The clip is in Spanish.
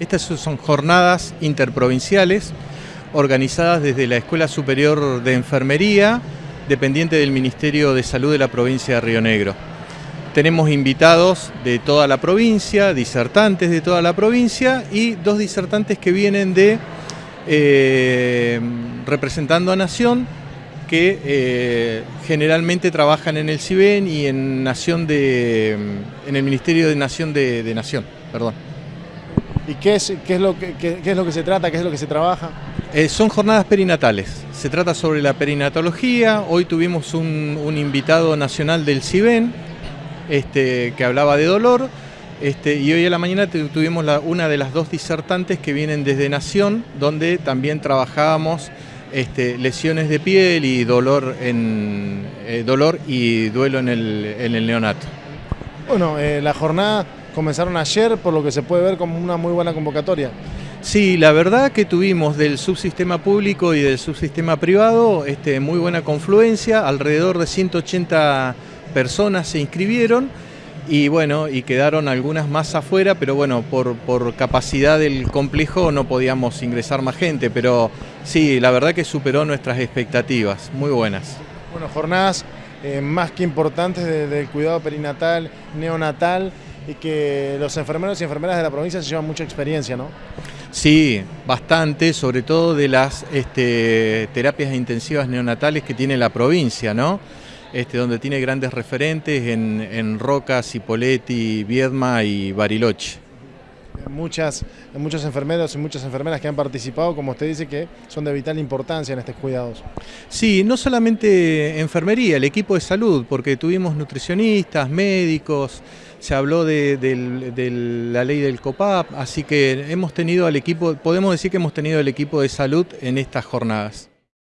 Estas son jornadas interprovinciales organizadas desde la Escuela Superior de Enfermería, dependiente del Ministerio de Salud de la provincia de Río Negro. Tenemos invitados de toda la provincia, disertantes de toda la provincia y dos disertantes que vienen de eh, representando a Nación, que eh, generalmente trabajan en el CIBEN y en Nación de, en el Ministerio de Nación de, de Nación, perdón. ¿Y qué es, qué, es lo que, qué, es lo que se trata, qué es lo que se trabaja? Eh, son jornadas perinatales. Se trata sobre la perinatología. Hoy tuvimos un, un invitado nacional del CIBEN este, que hablaba de dolor. Este, y hoy a la mañana tuvimos la, una de las dos disertantes que vienen desde Nación, donde también trabajábamos este, lesiones de piel y dolor, en, eh, dolor y duelo en el, en el neonato. Bueno, eh, la jornada comenzaron ayer, por lo que se puede ver como una muy buena convocatoria. Sí, la verdad que tuvimos del subsistema público y del subsistema privado este, muy buena confluencia, alrededor de 180 personas se inscribieron y bueno, y quedaron algunas más afuera, pero bueno, por, por, capacidad del complejo no podíamos ingresar más gente, pero sí, la verdad que superó nuestras expectativas, muy buenas. Bueno, jornadas eh, más que importantes del de cuidado perinatal, neonatal, y que los enfermeros y enfermeras de la provincia se llevan mucha experiencia, ¿no? Sí, bastante, sobre todo de las este, terapias intensivas neonatales que tiene la provincia, ¿no? Este, donde tiene grandes referentes en, en Roca, Cipoletti, Viedma y Bariloche. Muchas, muchos enfermeros y muchas enfermeras que han participado, como usted dice, que son de vital importancia en estos cuidados. Sí, no solamente enfermería, el equipo de salud, porque tuvimos nutricionistas, médicos, se habló de, de, la ley del COPAP, así que hemos tenido al equipo, podemos decir que hemos tenido el equipo de salud en estas jornadas.